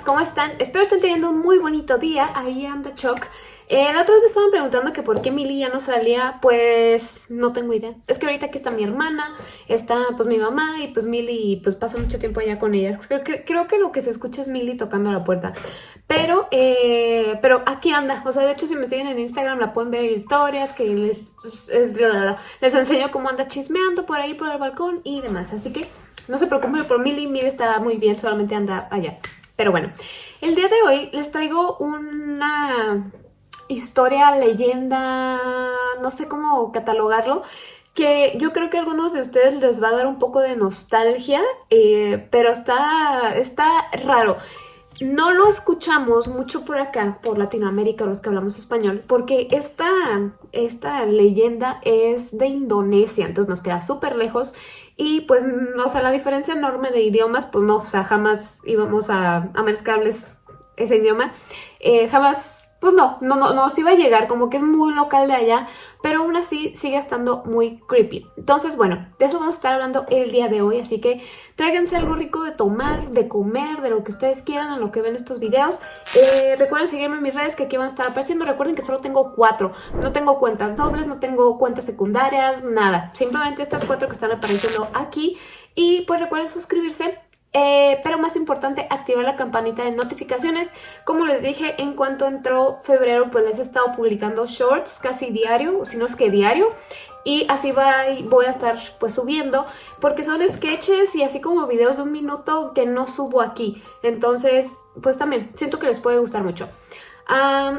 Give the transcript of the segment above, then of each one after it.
¿cómo están? Espero estén teniendo un muy bonito día. Ahí anda Choc. Eh, la otra vez me estaban preguntando que por qué Mili ya no salía, pues no tengo idea. Es que ahorita aquí está mi hermana, está pues mi mamá y pues Mili pues pasa mucho tiempo allá con ella. Creo que, creo que lo que se escucha es Mili tocando la puerta. Pero, eh, pero aquí anda. O sea, de hecho si me siguen en Instagram la pueden ver en historias que les, les enseño cómo anda chismeando por ahí por el balcón y demás. Así que no se preocupen por Mili, Mili está muy bien, solamente anda allá. Pero bueno, el día de hoy les traigo una historia, leyenda, no sé cómo catalogarlo, que yo creo que a algunos de ustedes les va a dar un poco de nostalgia, eh, pero está, está raro. No lo escuchamos mucho por acá, por Latinoamérica, los que hablamos español, porque esta, esta leyenda es de Indonesia, entonces nos queda súper lejos y pues, o sea, la diferencia enorme de idiomas, pues no, o sea, jamás íbamos a, a ese idioma, eh, jamás pues no, no, no, nos iba a llegar, como que es muy local de allá, pero aún así sigue estando muy creepy. Entonces, bueno, de eso vamos a estar hablando el día de hoy, así que tráiganse algo rico de tomar, de comer, de lo que ustedes quieran, en lo que ven estos videos. Eh, recuerden seguirme en mis redes que aquí van a estar apareciendo. Recuerden que solo tengo cuatro, no tengo cuentas dobles, no tengo cuentas secundarias, nada. Simplemente estas cuatro que están apareciendo aquí. Y pues recuerden suscribirse eh, pero más importante, activar la campanita de notificaciones. Como les dije, en cuanto entró febrero, pues les he estado publicando shorts casi diario, si no es que diario. Y así va, voy a estar pues subiendo, porque son sketches y así como videos de un minuto que no subo aquí. Entonces, pues también siento que les puede gustar mucho.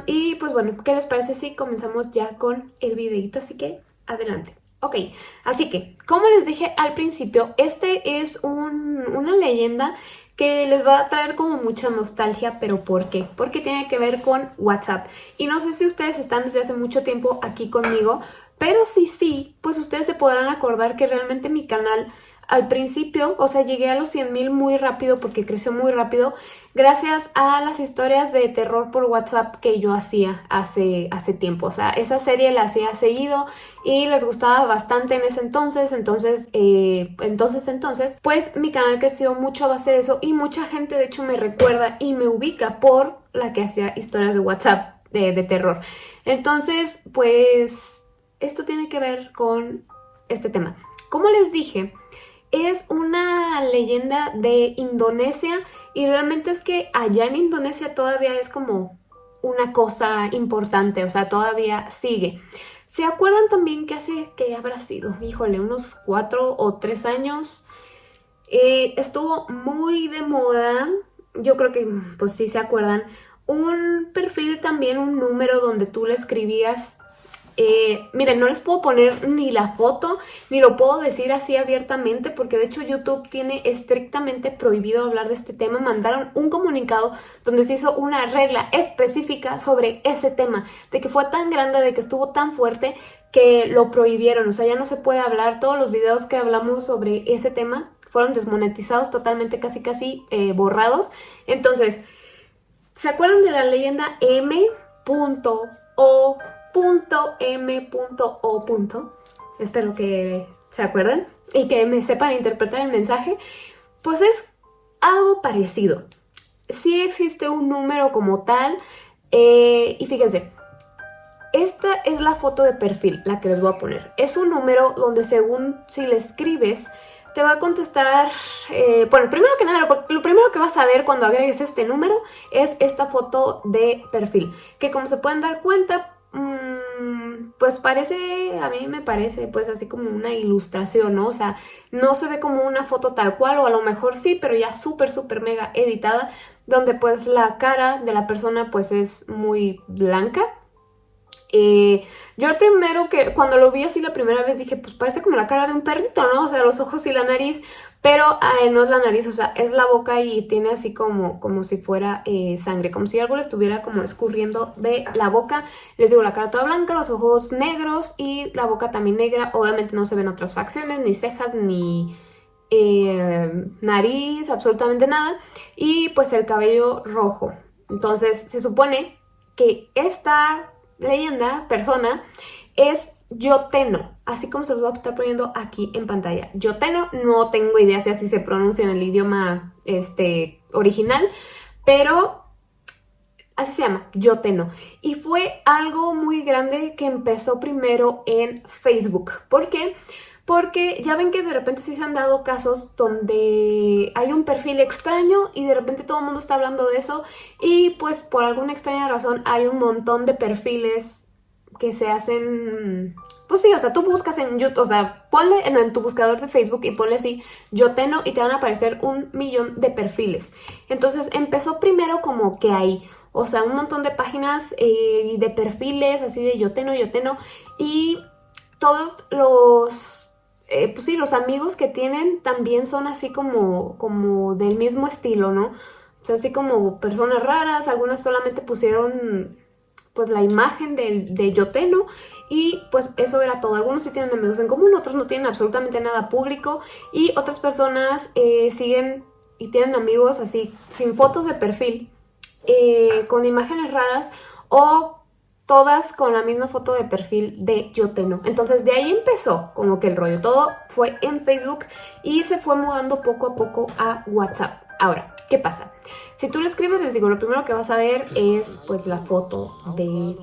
y pues bueno, ¿qué les parece si comenzamos ya con el videito? Así que adelante. Ok, así que, como les dije al principio, este es una leyenda que les va a traer como mucha nostalgia, pero ¿por qué? Porque tiene que ver con WhatsApp. Y no sé si ustedes están desde hace mucho tiempo aquí conmigo, pero si sí, pues ustedes se podrán acordar que realmente mi canal al principio, o sea, llegué a los 100.000 muy rápido porque creció muy rápido gracias a las historias de terror por WhatsApp que yo hacía hace, hace tiempo. O sea, esa serie la hacía seguido y les gustaba bastante en ese entonces, entonces, eh, entonces, entonces, pues mi canal creció mucho a base de eso y mucha gente de hecho me recuerda y me ubica por la que hacía historias de WhatsApp de terror. Entonces, pues, esto tiene que ver con este tema. Como les dije, es una leyenda de Indonesia y realmente es que allá en Indonesia todavía es como una cosa importante, o sea, todavía sigue. ¿Se acuerdan también que hace, que habrá sido? Híjole, unos cuatro o tres años eh, estuvo muy de moda, yo creo que pues sí se acuerdan, un perfil también, un número donde tú le escribías eh, miren, no les puedo poner ni la foto, ni lo puedo decir así abiertamente, porque de hecho YouTube tiene estrictamente prohibido hablar de este tema. Mandaron un comunicado donde se hizo una regla específica sobre ese tema, de que fue tan grande, de que estuvo tan fuerte, que lo prohibieron. O sea, ya no se puede hablar. Todos los videos que hablamos sobre ese tema fueron desmonetizados, totalmente casi casi eh, borrados. Entonces, ¿se acuerdan de la leyenda M.O .m.o. Espero que se acuerden y que me sepan interpretar el mensaje. Pues es algo parecido. Sí existe un número como tal eh, y fíjense, esta es la foto de perfil, la que les voy a poner. Es un número donde según si le escribes, te va a contestar... Eh, bueno, primero que nada, lo primero que vas a ver cuando agregues este número es esta foto de perfil. Que como se pueden dar cuenta, pues parece, a mí me parece pues así como una ilustración, ¿no? O sea, no se ve como una foto tal cual o a lo mejor sí, pero ya súper, súper mega editada, donde pues la cara de la persona pues es muy blanca. Eh, yo el primero que, cuando lo vi así la primera vez dije, pues parece como la cara de un perrito, ¿no? O sea, los ojos y la nariz, pero no es la nariz, o sea, es la boca y tiene así como, como si fuera eh, sangre, como si algo le estuviera como escurriendo de la boca. Les digo, la cara toda blanca, los ojos negros y la boca también negra. Obviamente no se ven otras facciones, ni cejas, ni eh, nariz, absolutamente nada. Y pues el cabello rojo. Entonces se supone que esta leyenda, persona, es Yoteno, así como se los voy a estar poniendo aquí en pantalla. Yoteno, no tengo idea si así se pronuncia en el idioma este, original, pero así se llama, Yoteno. Y fue algo muy grande que empezó primero en Facebook. ¿Por qué? Porque ya ven que de repente sí se han dado casos donde hay un perfil extraño y de repente todo el mundo está hablando de eso y pues por alguna extraña razón hay un montón de perfiles que se hacen... Pues sí, o sea, tú buscas en YouTube, o sea, ponle en, tu buscador de Facebook y ponle así Yoteno y te van a aparecer un millón de perfiles. Entonces empezó primero como que hay, o sea, un montón de páginas eh, de perfiles así de Yoteno, Yoteno y todos los eh, pues sí, los amigos que tienen también son así como, como del mismo estilo, ¿no? O sea, así como personas raras, algunas solamente pusieron pues la imagen de, de Yoteno y pues eso era todo. Algunos sí tienen amigos en común, otros no tienen absolutamente nada público y otras personas eh, siguen y tienen amigos así sin fotos de perfil, eh, con imágenes raras o todas con la misma foto de perfil de Yoteno. Entonces de ahí empezó como que el rollo. Todo fue en Facebook y se fue mudando poco a poco a WhatsApp. Ahora, ¿qué pasa? Si tú le escribes, les digo, lo primero que vas a ver es pues la foto de,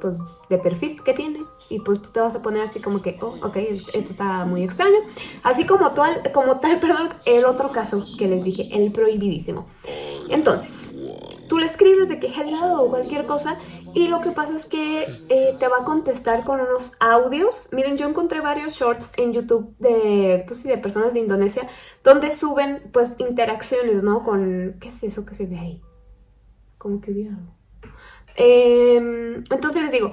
pues, de perfil que tiene. Y pues tú te vas a poner así como que, oh, ok, esto está muy extraño. Así como tal, como tal, perdón, el otro caso que les dije, el prohibidísimo. Entonces, tú le escribes de que hello o cualquier cosa y lo que pasa es que eh, te va a contestar con unos audios. Miren, yo encontré varios shorts en YouTube de, pues, de personas de Indonesia donde suben pues interacciones, ¿no? Con, ¿qué es eso que se ve ahí? Como que vi algo. Em, entonces les digo,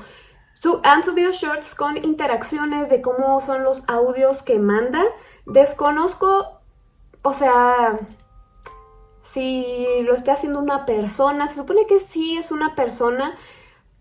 han subido shorts con interacciones de cómo son los audios que manda. Desconozco, o sea, si lo está haciendo una persona. Se supone que sí es una persona,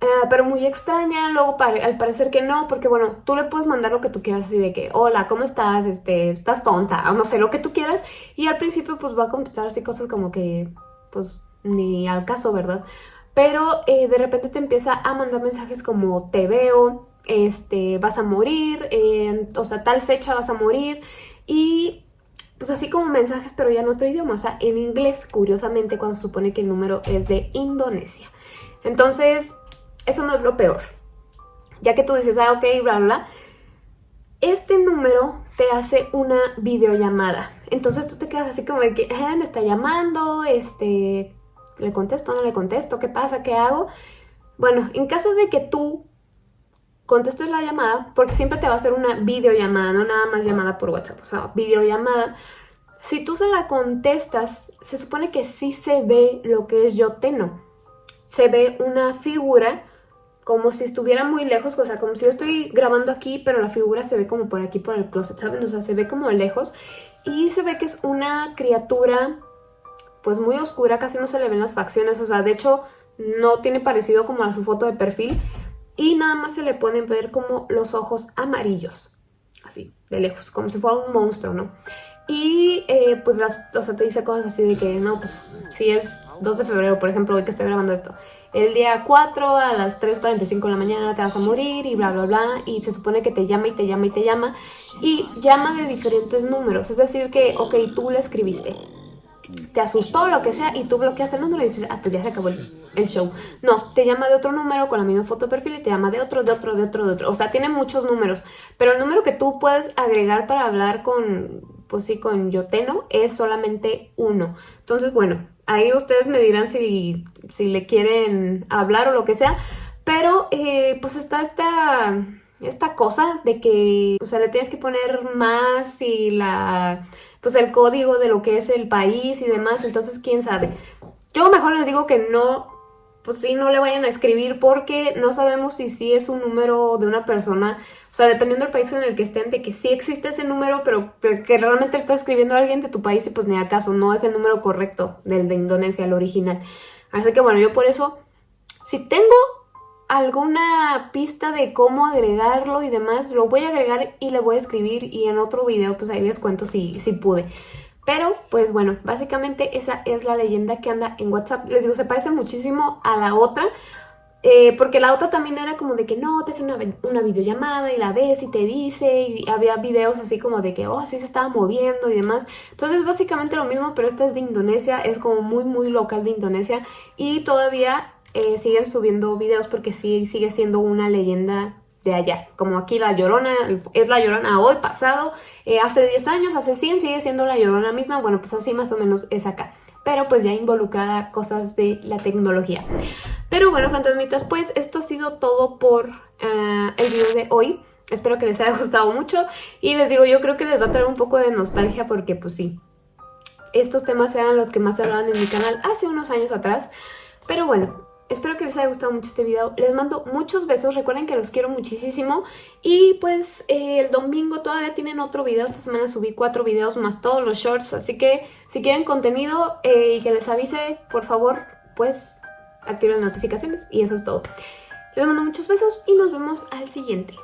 eh, pero muy extraña. Luego al parecer que no, porque bueno, tú le puedes mandar lo que tú quieras así de que, hola, ¿cómo estás? Este, ¿Estás tonta? O no sé, lo que tú quieras. Y al principio pues va a contestar así cosas como que, pues, ni al caso, ¿verdad? Pero eh, de repente te empieza a mandar mensajes como, te veo, este, vas a morir, o sea, tal fecha vas a morir. Y pues así como mensajes, pero ya en otro idioma, o sea, en inglés, curiosamente, cuando se supone que el número es de Indonesia. Entonces, eso no es lo peor. Ya que tú dices, ah, ok, bla, bla, este número te hace una videollamada. Entonces tú te quedas así como de que, eh, me está llamando, este, le contesto, no le contesto, ¿qué pasa? ¿Qué hago? Bueno, en caso de que tú contestes la llamada, porque siempre te va a hacer una videollamada, no nada más llamada por WhatsApp, o sea, videollamada. Si tú se la contestas, se supone que sí se ve lo que es yo teno. Se ve una figura como si estuviera muy lejos, o sea, como si yo estoy grabando aquí, pero la figura se ve como por aquí, por el closet, ¿saben? O sea, se ve como lejos y se ve que es una criatura pues muy oscura, casi no se le ven las facciones, o sea, de hecho no tiene parecido como a su foto de perfil, y nada más se le pueden ver como los ojos amarillos, así, de lejos, como si fuera un monstruo, ¿no? Y eh, pues las, o sea, te dice cosas así de que, no, pues si es 2 de febrero, por ejemplo, hoy que estoy grabando esto, el día 4 a las 3.45 de la mañana te vas a morir y bla, bla, bla, y se supone que te llama y te llama y te llama, y llama de diferentes números, es decir que, ok, tú le escribiste, te asustó, lo que sea, y tú bloqueas el número y dices, ah, pues ya se acabó el, show. No, te llama de otro número con la misma foto de perfil y te llama de otro, de otro, de otro, de otro. O sea, tiene muchos números, pero el número que tú puedes agregar para hablar con, pues sí, con Yoteno es solamente uno. Entonces, bueno, ahí ustedes me dirán si, si le quieren hablar o lo que sea, pero eh, pues está esta esta cosa de que, o sea, le tienes que poner más y la, pues el código de lo que es el país y demás, entonces quién sabe. Yo mejor les digo que no, pues sí, no le vayan a escribir porque no sabemos si sí es un número de una persona, o sea, dependiendo del país en el que estén, de que sí existe ese número, pero, que realmente está escribiendo alguien de tu país y pues ni acaso, no es el número correcto del de Indonesia, el original. Así que bueno, yo por eso, si tengo alguna pista de cómo agregarlo y demás, lo voy a agregar y le voy a escribir y en otro video pues ahí les cuento si, si pude. Pero, pues bueno, básicamente esa es la leyenda que anda en WhatsApp. Les digo, se parece muchísimo a la otra, Eh, porque la otra también era como de que no, te hace una, una, videollamada y la ves y te dice y había videos así como de que, oh, sí se estaba moviendo y demás. Entonces básicamente lo mismo, pero esta es de Indonesia, es como muy muy local de Indonesia y todavía eh, siguen subiendo videos porque sí sigue siendo una leyenda de allá. Como aquí la Llorona es la Llorona hoy, pasado, eh, hace 10 años, hace 100 sigue siendo la Llorona misma. Bueno, pues así más o menos es acá. Pero pues ya involucrada cosas de la tecnología. Pero bueno, fantasmitas, pues esto ha sido todo por eh, el video de hoy. Espero que les haya gustado mucho. Y les digo, yo creo que les va a traer un poco de nostalgia porque pues sí. Estos temas eran los que más se hablaban en mi canal hace unos años atrás. Pero bueno, Espero que les haya gustado mucho este video. Les mando muchos besos. Recuerden que los quiero muchísimo. Y pues eh, el domingo todavía tienen otro video. Esta semana subí cuatro videos más todos los shorts. Así que si quieren contenido eh, y que les avise, por favor, pues activen las notificaciones. Y eso es todo. Les mando muchos besos y nos vemos al siguiente.